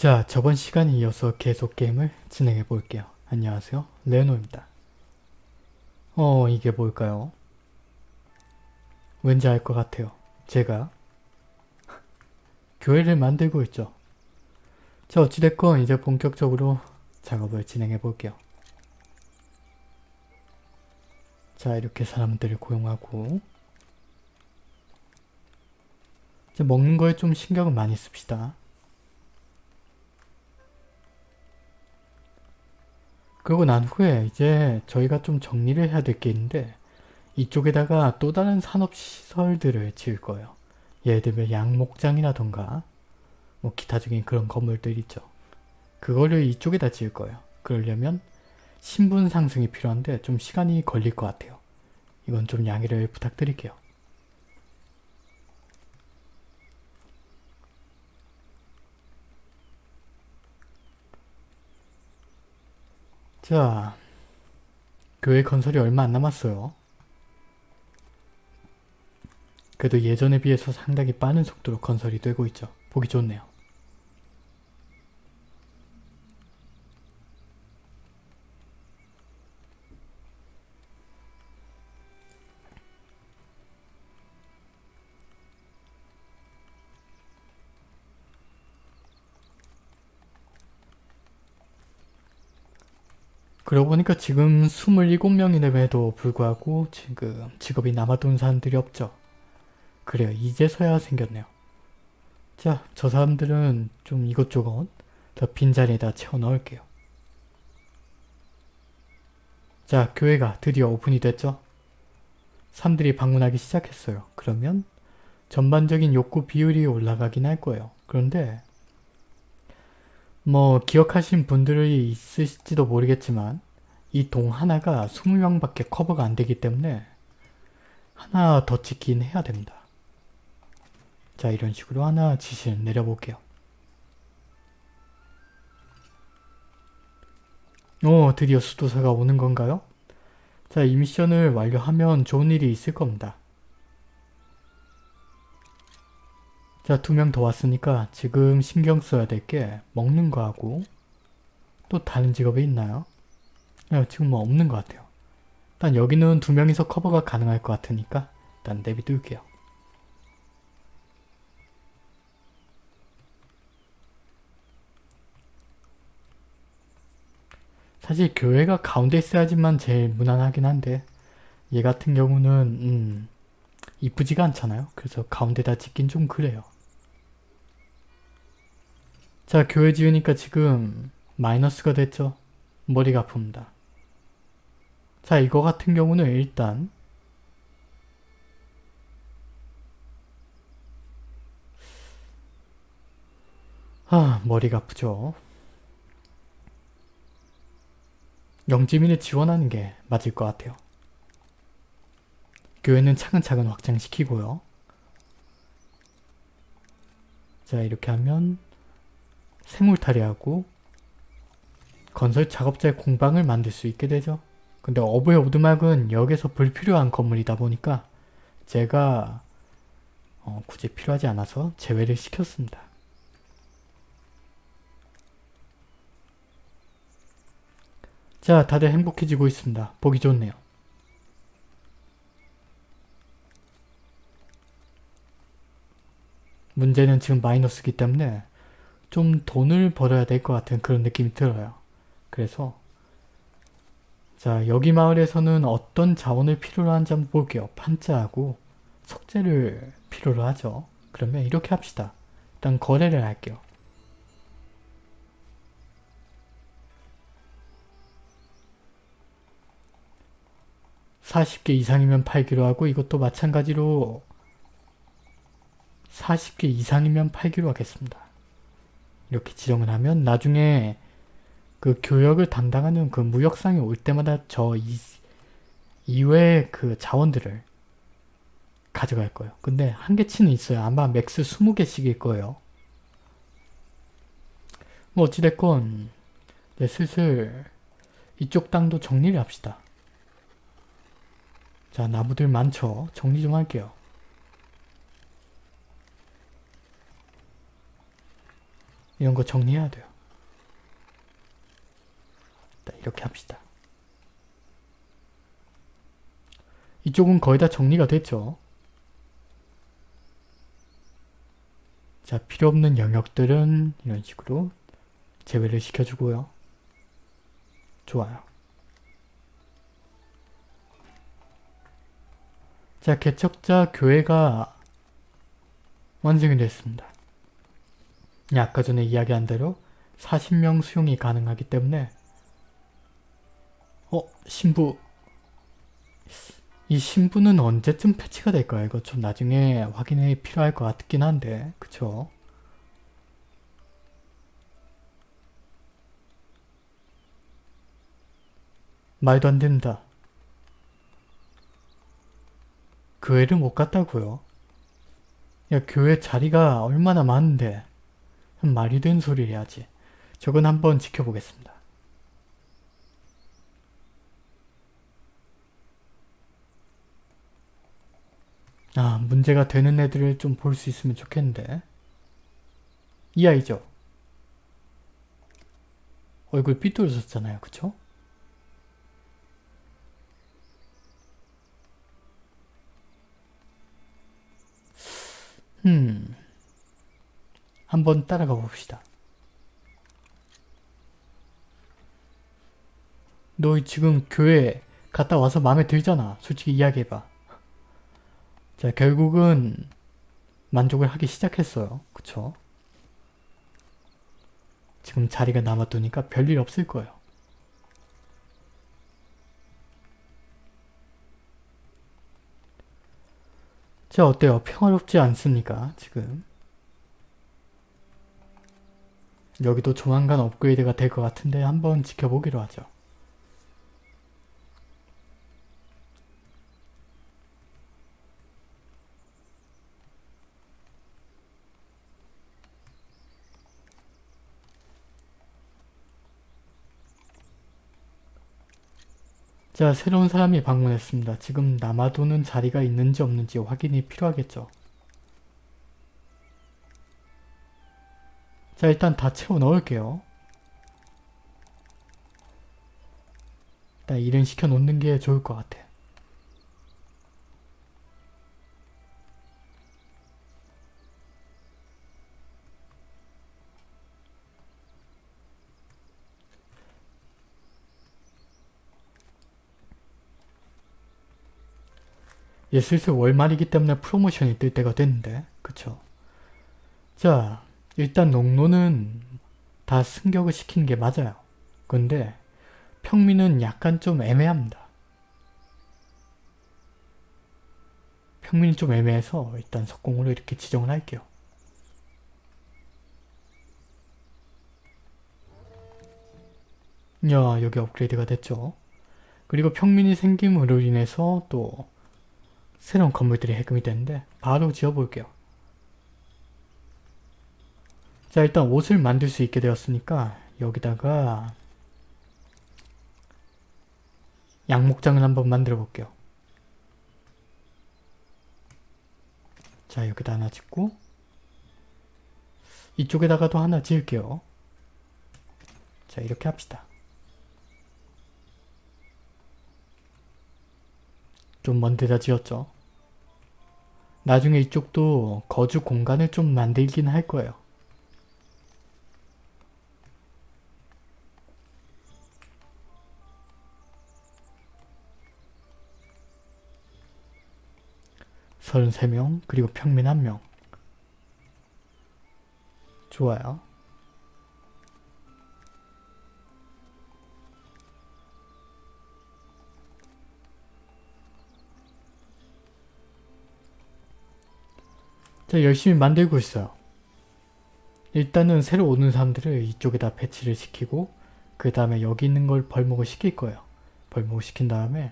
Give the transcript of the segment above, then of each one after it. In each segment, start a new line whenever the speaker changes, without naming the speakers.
자, 저번 시간에 이어서 계속 게임을 진행해 볼게요. 안녕하세요. 레노입니다. 어, 이게 뭘까요? 왠지 알 것 같아요. 제가 교회를 만들고 있죠. 자, 어찌됐건 이제 본격적으로 작업을 진행해 볼게요. 자, 이렇게 사람들을 고용하고 먹는 거에 좀 신경을 많이 씁시다. 그러고 난 후에 이제 저희가 좀 정리를 해야 될 게 있는데 이쪽에다가 또 다른 산업시설들을 지을 거예요. 예를 들면 양목장이라던가 뭐 기타적인 그런 건물들 있죠. 그거를 이쪽에다 지을 거예요. 그러려면 신분 상승이 필요한데 좀 시간이 걸릴 것 같아요. 이건 좀 양해를 부탁드릴게요. 자, 교회 건설이 얼마 안 남았어요. 그래도 예전에 비해서 상당히 빠른 속도로 건설이 되고 있죠. 보기 좋네요. 그러고 보니까 지금 27명임에도 불구하고 지금 직업이 남아돈 사람들이 없죠. 그래요. 이제서야 생겼네요. 자, 저 사람들은 좀 이것저것 더 빈자리에다 채워 넣을게요. 자, 교회가 드디어 오픈이 됐죠? 사람들이 방문하기 시작했어요. 그러면 전반적인 욕구 비율이 올라가긴 할 거예요. 그런데 뭐 기억하신 분들이 있으실지도 모르겠지만 이 동 하나가 20명밖에 커버가 안 되기 때문에 하나 더 짓긴 해야 됩니다. 자 이런 식으로 하나 지시를 내려볼게요. 오 드디어 수도사가 오는 건가요? 자 이 미션을 완료하면 좋은 일이 있을 겁니다. 자, 두 명 더 왔으니까 지금 신경 써야 될 게 먹는 거하고 또 다른 직업이 있나요? 네, 지금 뭐 없는 것 같아요. 일단 여기는 두 명이서 커버가 가능할 것 같으니까 일단 내비둘게요. 사실 교회가 가운데 있어야지만 제일 무난하긴 한데 얘 같은 경우는 음, 이쁘지가 않잖아요. 그래서 가운데다 짓긴 좀 그래요. 자 교회 지으니까 지금 마이너스가 됐죠. 머리가 아픕니다. 자 이거 같은 경우는 일단 아 머리가 아프죠. 영지민을 지원하는 게 맞을 것 같아요. 교회는 차근차근 확장시키고요. 자 이렇게 하면 생물탈이하고 건설 작업자의 공방을 만들 수 있게 되죠. 근데 어부의 오두막은 여기서 불필요한 건물이다 보니까 제가 어, 굳이 필요하지 않아서 제외를 시켰습니다. 자 다들 행복해지고 있습니다. 보기 좋네요. 문제는 지금 마이너스기 때문에 좀 돈을 벌어야 될 것 같은 그런 느낌이 들어요. 그래서 자 여기 마을에서는 어떤 자원을 필요로 한지 한번 볼게요. 판자하고 석재를 필요로 하죠. 그러면 이렇게 합시다. 일단 거래를 할게요. (40개) 이상이면 팔기로 하고 이것도 마찬가지로 40개 이상이면 팔기로 하겠습니다. 이렇게 지정을 하면 나중에 그 교역을 담당하는 그 무역상이 올 때마다 저 이, 이외의 그 자원들을 가져갈 거예요. 근데 한계치는 있어요. 아마 max 20개씩일 거예요. 뭐 어찌됐건 네, 슬슬 이쪽 땅도 정리를 합시다. 자 나무들 많죠? 정리 좀 할게요. 이런 거 정리해야 돼요. 이렇게 합시다. 이쪽은 거의 다 정리가 됐죠. 자, 필요 없는 영역들은 이런 식으로 제외를 시켜주고요. 좋아요. 자, 개척자 교회가 완성이 됐습니다. 아까 전에 이야기한 대로 40명 수용이 가능하기 때문에 어? 신부 이 신부는 언제쯤 패치가 될까요? 이거 좀 나중에 확인이 필요할 것 같긴 한데 그쵸? 말도 안 된다. 교회를 못 갔다고요? 야 교회 자리가 얼마나 많은데 말이 된 소리 해야지. 저건 한번 지켜보겠습니다. 아 문제가 되는 애들을 좀 볼 수 있으면 좋겠는데 이 아이죠? 얼굴 삐뚤어졌잖아요 그쵸? 음 한번 따라가 봅시다. 너 지금 교회 갔다 와서 마음에 들잖아. 솔직히 이야기해봐. 자 결국은 만족을 하기 시작했어요. 그쵸? 지금 자리가 남았두니까 별일 없을 거예요. 자 어때요? 평화롭지 않습니까? 지금 여기도 조만간 업그레이드가 될 것 같은데 한번 지켜보기로 하죠. 자, 새로운 사람이 방문했습니다. 지금 남아도는 자리가 있는지 없는지 확인이 필요하겠죠. 자, 일단 다 채워 넣을게요. 일단 일은 시켜 놓는 게 좋을 것 같아. 예, 슬슬 월말이기 때문에 프로모션이 뜰 때가 됐는데 그쵸? 자, 일단 농노는 다 승격을 시키는 게 맞아요. 근데 평민은 약간 좀 애매합니다. 평민이 좀 애매해서 일단 석공으로 이렇게 지정을 할게요. 야 여기 업그레이드가 됐죠. 그리고 평민이 생김으로 인해서 또 새로운 건물들이 해금이 되는데 바로 지어볼게요. 자 일단 옷을 만들 수 있게 되었으니까 여기다가 양목장을 한번 만들어 볼게요. 자 여기다 하나 짓고 이쪽에다가도 하나 지을게요. 자 이렇게 합시다. 좀 먼 데다 지었죠. 나중에 이쪽도 거주 공간을 좀 만들긴 할 거예요. 서른세 명 그리고 평민 한명 좋아요. 자 열심히 만들고 있어요. 일단은 새로 오는 사람들을 이쪽에다 배치를 시키고 그 다음에 여기 있는 걸 벌목을 시킬 거예요. 벌목을 시킨 다음에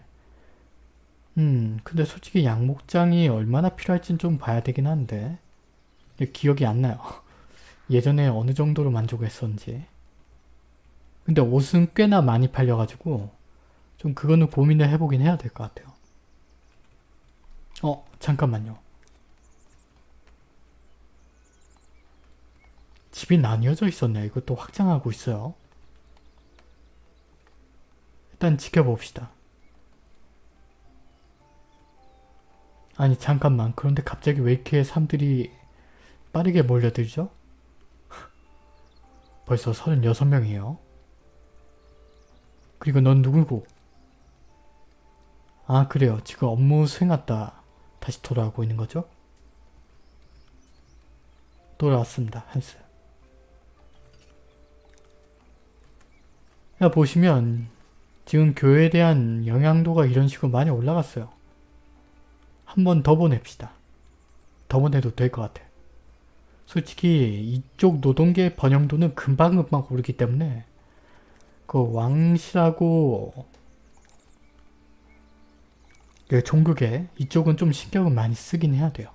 음 근데 솔직히 양목장이 얼마나 필요할진 좀 봐야 되긴 한데 기억이 안 나요. 예전에 어느 정도로 만족했었는지 근데 옷은 꽤나 많이 팔려가지고 좀 그거는 고민을 해보긴 해야 될 것 같아요. 어 잠깐만요. 집이 나뉘어져 있었네요. 이것도 확장하고 있어요. 일단 지켜봅시다. 아니 잠깐만 그런데 갑자기 왜 이렇게 사람들이 빠르게 몰려들죠? 벌써 36명이에요. 그리고 넌 누구고? 아 그래요. 지금 업무 수행했다. 다시 돌아오고 있는 거죠? 돌아왔습니다. 한스. 야 보시면 지금 교회에 대한 영향도가 이런 식으로 많이 올라갔어요. 한 번 더 보냅시다. 더 보내도 될 것 같아요. 솔직히 이쪽 노동계 번영도는 금방금방 오르기 때문에 그 왕실하고 그 종국에 이쪽은 좀 신경을 많이 쓰긴 해야 돼요.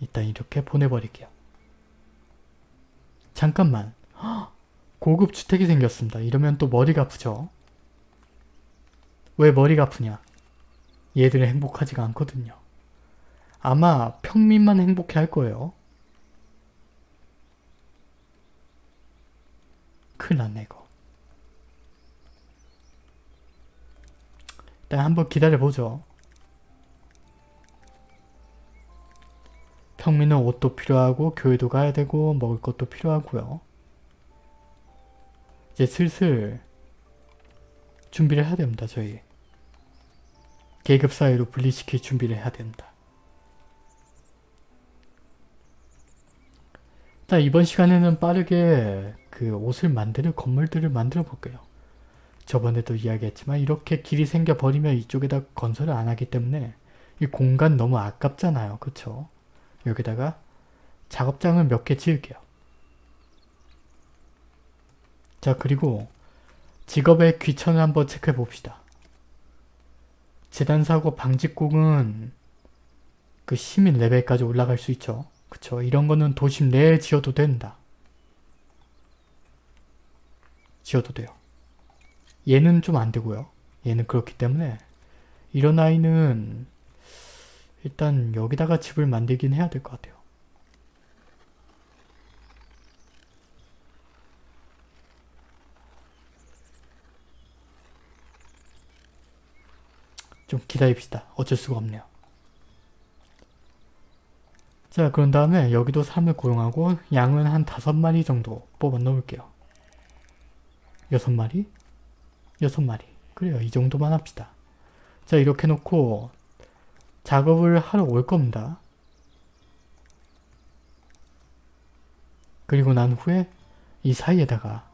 일단 이렇게 보내버릴게요. 잠깐만. 고급 주택이 생겼습니다. 이러면 또 머리가 아프죠? 왜 머리가 아프냐? 얘들은 행복하지가 않거든요. 아마 평민만 행복해 할 거예요. 큰일 났네 이거. 일단 한번 기다려보죠. 평민은 옷도 필요하고 교회도 가야 되고 먹을 것도 필요하고요. 이제 슬슬 준비를 해야 됩니다. 저희. 계급 사회로 분리시킬 준비를 해야 됩니다. 자 이번 시간에는 빠르게 그 옷을 만드는 건물들을 만들어 볼게요. 저번에도 이야기했지만 이렇게 길이 생겨버리면 이쪽에다 건설을 안 하기 때문에 이 공간 너무 아깝잖아요. 그쵸? 여기다가 작업장을 몇 개 지을게요. 자 그리고 직업의 귀천을 한번 체크해 봅시다. 재단사고 방직공은 그 시민 레벨까지 올라갈 수 있죠. 그쵸? 이런 거는 도심 내에 지어도 된다. 지어도 돼요. 얘는 좀 안 되고요. 얘는 그렇기 때문에 이런 아이는 일단 여기다가 집을 만들긴 해야 될 것 같아요. 좀 기다립시다. 어쩔 수가 없네요. 자 그런 다음에 여기도 사람을 고용하고 양은 한 다섯 마리 정도 뽑아 놓을게요. 여섯 마리? 여섯 마리. 그래요. 이 정도만 합시다. 자 이렇게 놓고 작업을 하러 올 겁니다. 그리고 난 후에 이 사이에다가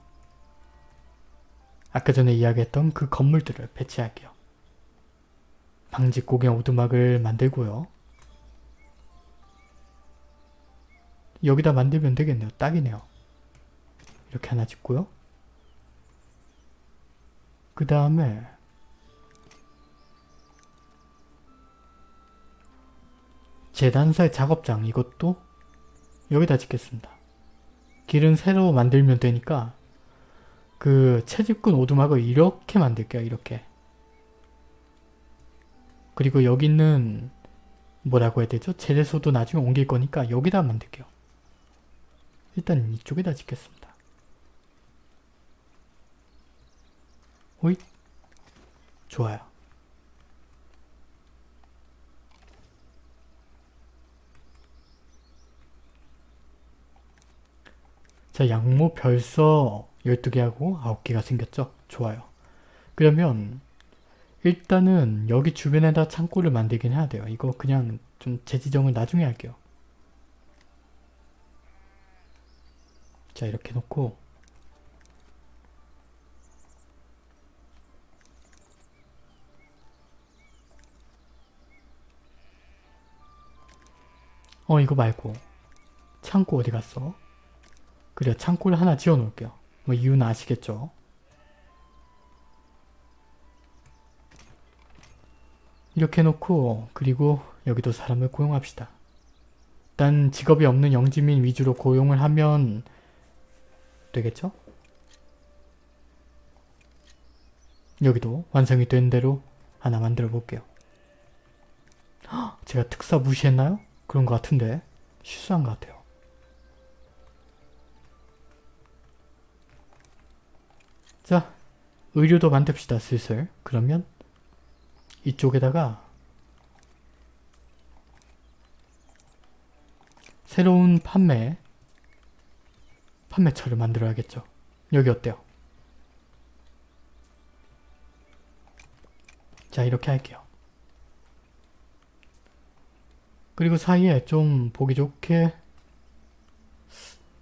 아까 전에 이야기했던 그 건물들을 배치할게요. 방직고개 오두막을 만들고요. 여기다 만들면 되겠네요. 딱이네요. 이렇게 하나 짓고요. 그 다음에 재단사의 작업장 이것도 여기다 짓겠습니다. 길은 새로 만들면 되니까 그 채집꾼 오두막을 이렇게 만들게요. 이렇게. 그리고 여기 있는 뭐라고 해야 되죠? 재래소도 나중에 옮길 거니까 여기다 만들게요. 일단 이쪽에다 짓겠습니다. 호잇 좋아요. 자 양모 별서 12개하고 9개가 생겼죠? 좋아요. 그러면 일단은 여기 주변에다 창고를 만들긴 해야 돼요. 이거 그냥 좀 재지정을 나중에 할게요. 자 이렇게 놓고 어 이거 말고 창고 어디 갔어? 그래 창고를 하나 지어 놓을게요. 뭐 이유는 아시겠죠? 이렇게 해놓고 그리고 여기도 사람을 고용합시다. 일단 직업이 없는 영지민 위주로 고용을 하면 되겠죠? 여기도 완성이 된 대로 하나 만들어 볼게요. 제가 특사 무시했나요? 그런 것 같은데 실수한 것 같아요. 자, 의료도 만듭시다 슬슬. 그러면 이쪽에다가 새로운 판매 판매처를 만들어야겠죠. 여기 어때요? 자 이렇게 할게요. 그리고 사이에 좀 보기 좋게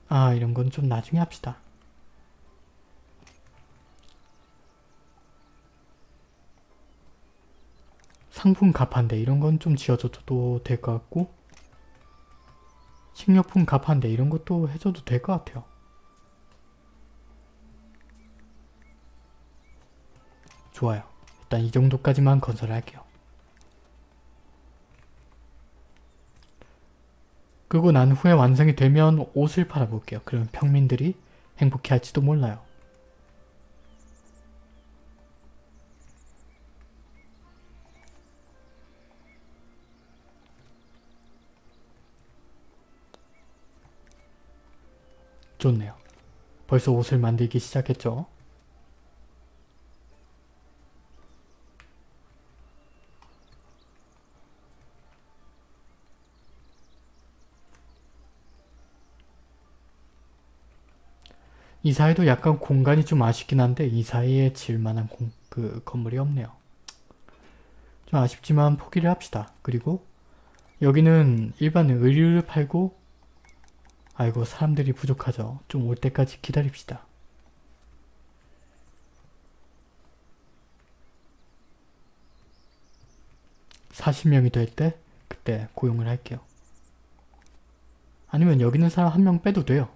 아 이런 건 좀 나중에 합시다. 상품 가판대 이런 건 좀 지어줘도 될 것 같고 식료품 가판대 이런 것도 해줘도 될 것 같아요. 좋아요. 일단 이 정도까지만 건설할게요. 그리고 난 후에 완성이 되면 옷을 팔아볼게요. 그러면 평민들이 행복해할지도 몰라요. 좋네요. 벌써 옷을 만들기 시작했죠? 이 사이도 약간 공간이 좀 아쉽긴 한데 이 사이에 질만한 공, 그 건물이 없네요. 좀 아쉽지만 포기를 합시다. 그리고 여기는 일반 의류를 팔고 아이고 사람들이 부족하죠. 좀 올 때까지 기다립시다. (40명이) 될 때 그때 고용을 할게요. 아니면 여기 있는 사람 한 명 빼도 돼요.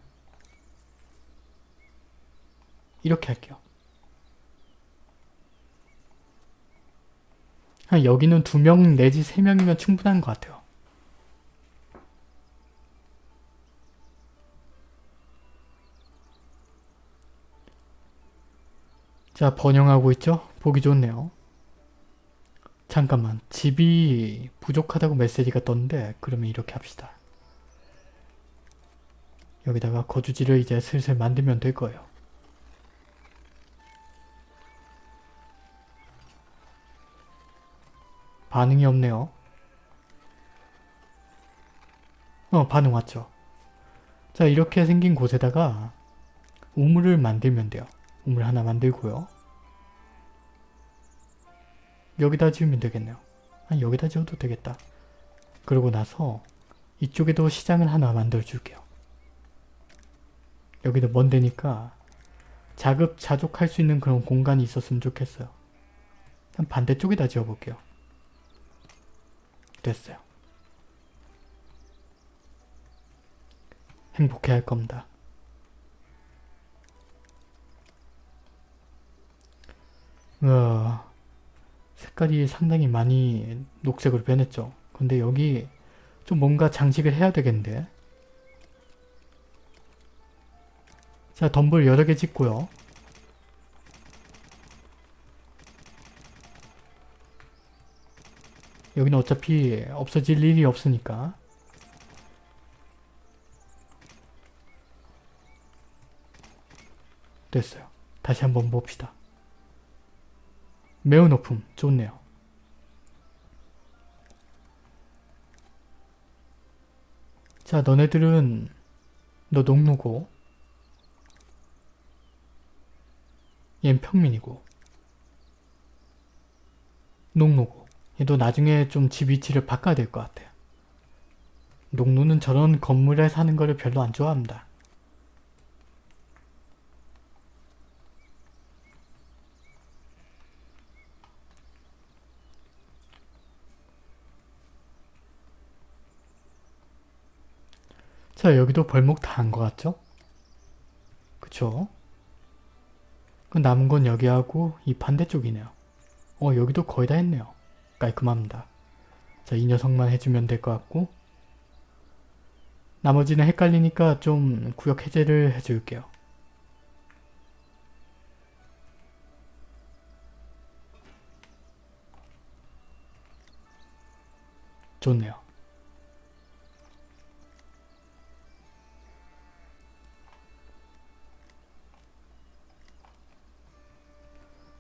이렇게 할게요. 여기는 두 명 내지 세 명이면 충분한 것 같아요. 자 번영하고 있죠? 보기 좋네요. 잠깐만 집이 부족하다고 메시지가 떴는데 그러면 이렇게 합시다. 여기다가 거주지를 이제 슬슬 만들면 될 거예요. 반응이 없네요. 어 반응 왔죠. 자 이렇게 생긴 곳에다가 우물을 만들면 돼요. 우물 하나 만들고요. 여기다 지으면 되겠네요. 아니 여기다 지어도 되겠다. 그러고 나서 이쪽에도 시장을 하나 만들어 줄게요. 여기도 먼 데니까 자급자족할 수 있는 그런 공간이 있었으면 좋겠어요. 반대쪽에다 지어볼게요. 됐어요. 행복해 할 겁니다. 어, 색깔이 상당히 많이 녹색으로 변했죠. 근데 여기 좀 뭔가 장식을 해야 되겠는데 자 덤불 여러 개 짓고요. 여기는 어차피 없어질 일이 없으니까 됐어요. 다시 한번 봅시다. 매우 높음. 좋네요. 자 너네들은 너 농노고 얜 평민이고 농노고 얘도 나중에 좀 집 위치를 바꿔야 될 것 같아요. 농노는 저런 건물에 사는 거를 별로 안 좋아합니다. 자 여기도 벌목 다 한 것 같죠? 그쵸? 그 남은 건 여기하고 이 반대쪽이네요. 어 여기도 거의 다 했네요. 깔끔합니다. 자 이 녀석만 해주면 될 것 같고 나머지는 헷갈리니까 좀 구역 해제를 해줄게요. 좋네요.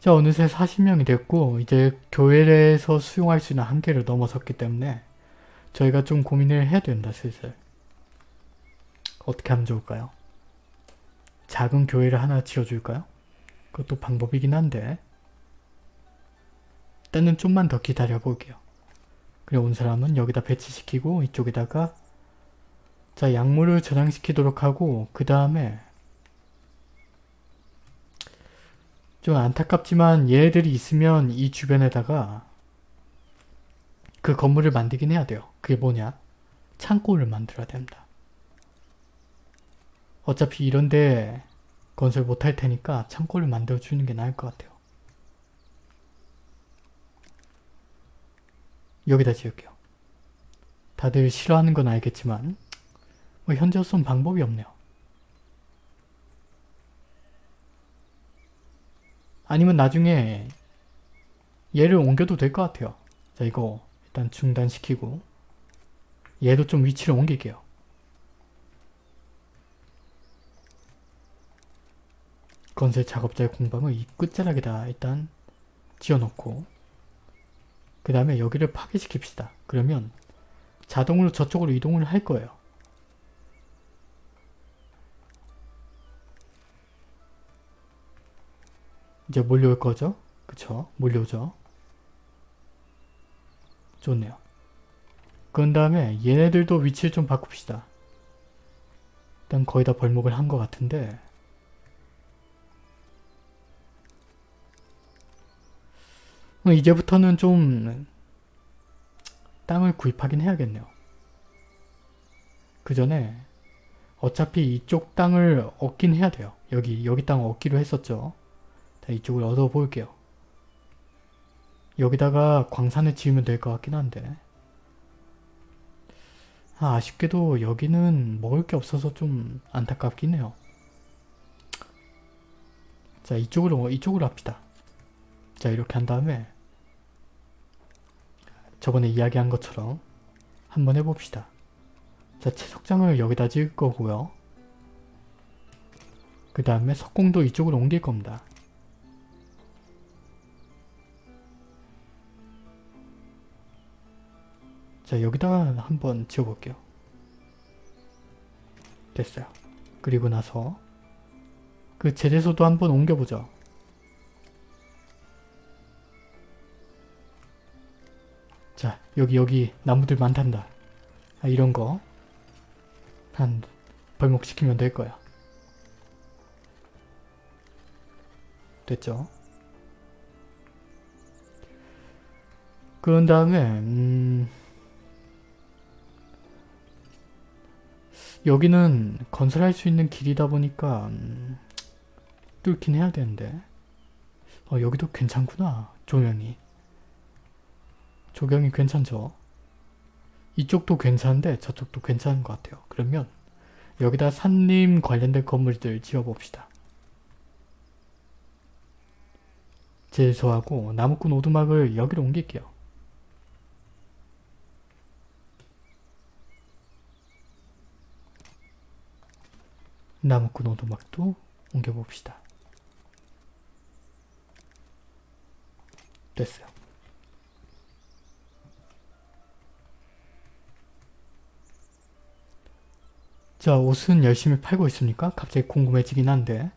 자 어느새 40명이 됐고 이제 교회에서 수용할 수 있는 한계를 넘어섰기 때문에 저희가 좀 고민을 해야 된다 슬슬. 어떻게 하면 좋을까요? 작은 교회를 하나 지어줄까요? 그것도 방법이긴 한데 일단은 좀만 더 기다려 볼게요. 그래 온 사람은 여기다 배치시키고 이쪽에다가 자 약물을 저장시키도록 하고 그 다음에 좀 안타깝지만 얘들이 있으면 이 주변에다가 그 건물을 만들긴 해야 돼요. 그게 뭐냐? 창고를 만들어야 됩니다. 어차피 이런데 건설 못할 테니까 창고를 만들어주는 게 나을 것 같아요. 여기다 지을게요. 다들 싫어하는 건 알겠지만 뭐 현재로선 방법이 없네요. 아니면 나중에 얘를 옮겨도 될 것 같아요. 자 이거 일단 중단시키고 얘도 좀 위치를 옮길게요. 건설 작업자의 공방을 이 끝자락에다 일단 지어놓고 그 다음에 여기를 파괴시킵시다. 그러면 자동으로 저쪽으로 이동을 할 거예요. 이제 몰려올 거죠? 그쵸? 몰려오죠? 좋네요. 그런 다음에 얘네들도 위치를 좀 바꿉시다. 일단 거의 다 벌목을 한 것 같은데 어, 이제부터는 좀 땅을 구입하긴 해야겠네요. 그 전에 어차피 이쪽 땅을 얻긴 해야 돼요. 여기 여기 땅 얻기로 했었죠. 자, 이쪽을 얻어 볼게요. 여기다가 광산을 지으면 될 것 같긴 한데 아, 아쉽게도 여기는 먹을 게 없어서 좀 안타깝긴 해요. 자 이쪽으로 이쪽으로 합시다. 자 이렇게 한 다음에 저번에 이야기한 것처럼 한번 해봅시다. 자 채석장을 여기다 지을 거고요. 그 다음에 석공도 이쪽으로 옮길 겁니다. 자 여기다가 한번 지어볼게요. 됐어요. 그리고 나서 그 제재소도 한번 옮겨보죠. 자 여기 여기 나무들 많단다. 아, 이런 거 한 벌목시키면 될 거야. 됐죠? 그런 다음에 음... 여기는 건설할 수 있는 길이다 보니까 음, 뚫긴 해야 되는데. 어, 여기도 괜찮구나 조명이. 조경이 괜찮죠? 이쪽도 괜찮은데 저쪽도 괜찮은 것 같아요. 그러면 여기다 산림 관련된 건물들 지어봅시다. 제소하고 나무꾼 오두막을 여기로 옮길게요 나무꾼 오두막도 옮겨봅시다. 됐어요. 자 옷은 열심히 팔고 있습니까? 갑자기 궁금해지긴 한데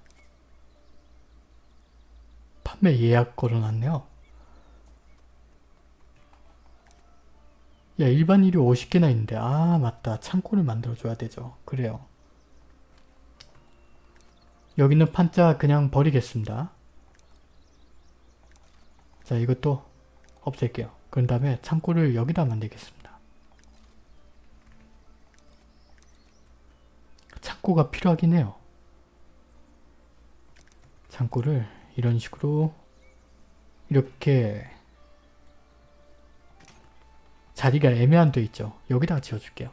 판매 예약 걸어놨네요. 야 일반일이 50개나 있는데 아 맞다 창고를 만들어줘야 되죠. 그래요. 여기는 판자 그냥 버리겠습니다. 자 이것도 없앨게요. 그런 다음에 창고를 여기다 만들겠습니다. 창고가 필요하긴 해요. 창고를 이런 식으로 이렇게 자리가 애매한 데 있죠. 여기다 지어줄게요.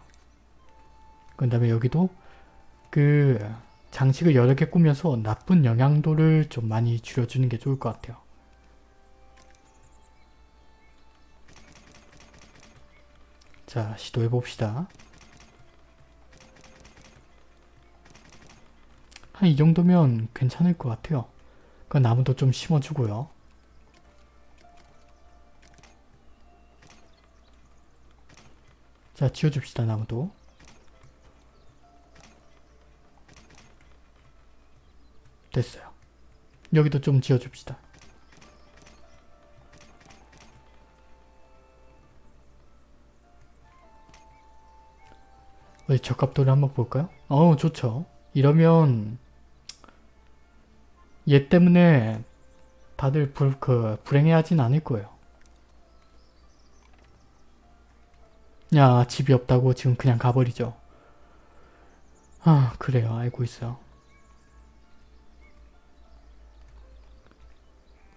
그 다음에 여기도 그 장식을 여러 개 꾸며서 나쁜 영향도를 좀 많이 줄여주는 게 좋을 것 같아요. 자 시도해봅시다. 한 이 정도면 괜찮을 것 같아요. 그 나무도 좀 심어주고요. 자 지워줍시다, 나무도. 됐어요. 여기도 좀 지어줍시다. 어디 적합도를 한번 볼까요? 어우 좋죠. 이러면 얘 때문에 다들 불, 그, 불행해하진 않을 거예요. 야 집이 없다고 지금 그냥 가버리죠. 아 그래요 알고 있어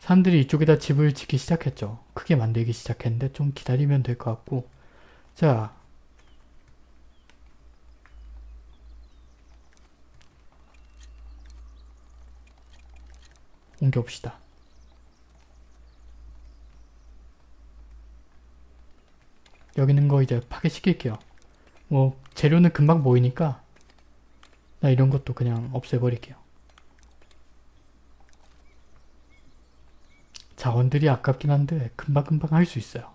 사람들이 이쪽에다 집을 짓기 시작했죠. 크게 만들기 시작했는데 좀 기다리면 될 것 같고 자 옮겨봅시다. 여기 있는 거 이제 파괴시킬게요. 뭐 재료는 금방 모이니까 나 이런 것도 그냥 없애버릴게요. 자원들이 아깝긴 한데 금방금방 할 수 있어요.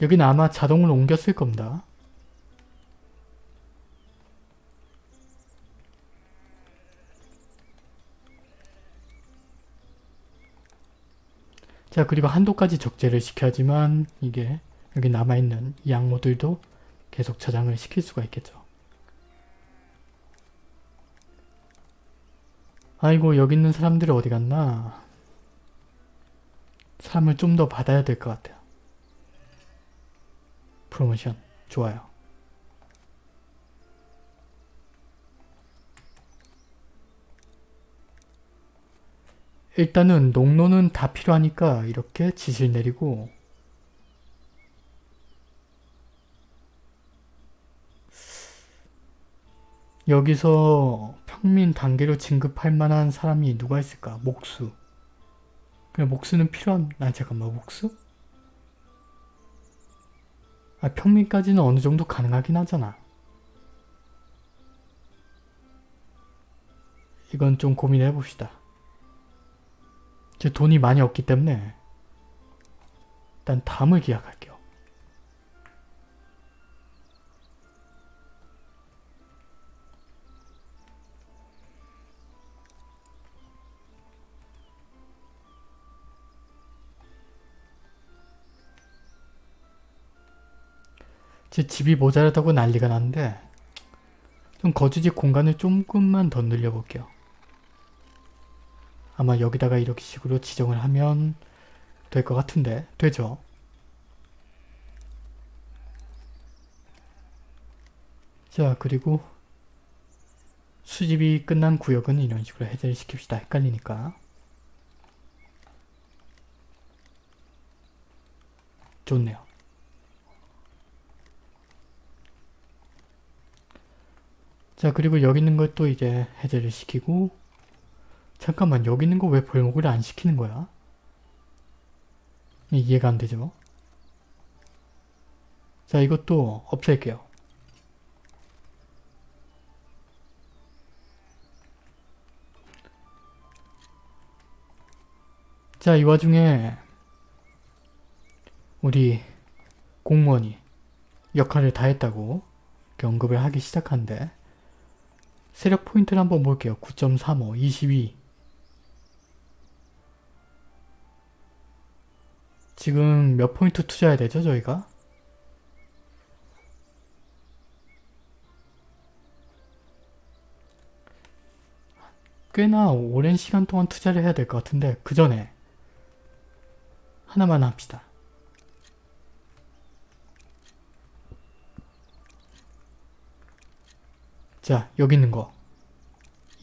여기는 아마 자동으로 옮겼을 겁니다. 자 그리고 한도까지 적재를 시켜야지만 이게 여기 남아있는 이 양모들도 계속 저장을 시킬 수가 있겠죠. 아이고 여기 있는 사람들이 어디 갔나? 사람을 좀 더 받아야 될 것 같아요. 프로모션 좋아요. 일단은 농로는 다 필요하니까 이렇게 지실 내리고 여기서 평민 단계로 진급할 만한 사람이 누가 있을까? 목수. 그냥 목수는 필요한... 아 잠깐만 목수? 아 평민까지는 어느 정도 가능하긴 하잖아. 이건 좀 고민해 봅시다. 제 돈이 많이 없기 때문에 일단 다음을 기약할게요. 제 집이 모자라다고 난리가 났는데 좀 거주지 공간을 조금만 더 늘려볼게요. 아마 여기다가 이렇게 식으로 지정을 하면 될 것 같은데 되죠? 자 그리고 수집이 끝난 구역은 이런 식으로 해제를 시킵시다. 헷갈리니까 좋네요. 자 그리고 여기 있는 것도 이제 해제를 시키고 잠깐만 여기 있는 거 왜 벌목을 안 시키는 거야? 이해가 안 되죠? 자 이것도 없앨게요. 자 이 와중에 우리 공무원이 역할을 다 했다고 언급을 하기 시작한데 세력 포인트를 한번 볼게요. 9.35, 22 지금 몇 포인트 투자해야 되죠 저희가? 꽤나 오랜 시간 동안 투자를 해야 될 것 같은데 그 전에 하나만 합시다. 자 여기 있는 거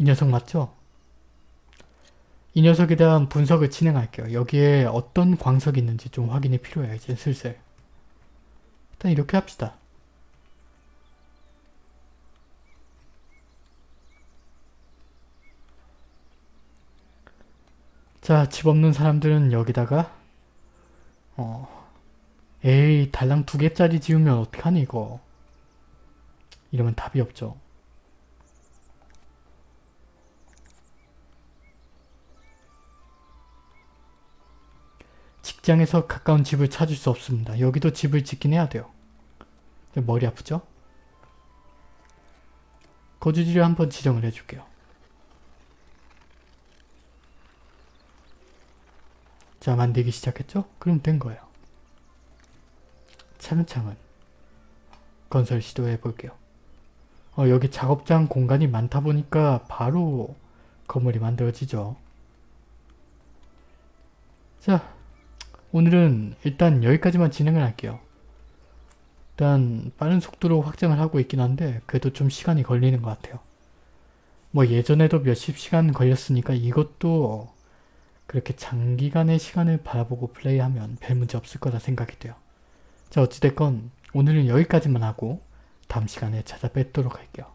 이 녀석 맞죠? 이 녀석에 대한 분석을 진행할게요. 여기에 어떤 광석이 있는지 좀 확인이 필요해요. 이제 슬슬. 일단 이렇게 합시다. 자, 집 없는 사람들은 여기다가 어 에이 달랑 두 개짜리 지으면 어떡하니 이거. 이러면 답이 없죠. 직장에서 가까운 집을 찾을 수 없습니다. 여기도 집을 짓긴 해야 돼요. 머리 아프죠? 거주지를 한번 지정을 해줄게요. 자 만들기 시작했죠? 그럼 된 거예요. 차근차근 건설 시도해 볼게요. 어, 여기 작업장 공간이 많다 보니까 바로 건물이 만들어지죠. 자 오늘은 일단 여기까지만 진행을 할게요. 일단 빠른 속도로 확장을 하고 있긴 한데 그래도 좀 시간이 걸리는 것 같아요. 뭐 예전에도 몇십 시간 걸렸으니까 이것도 그렇게 장기간의 시간을 바라보고 플레이하면 별 문제 없을 거라 생각이 돼요. 자 어찌됐건 오늘은 여기까지만 하고 다음 시간에 찾아뵙도록 할게요.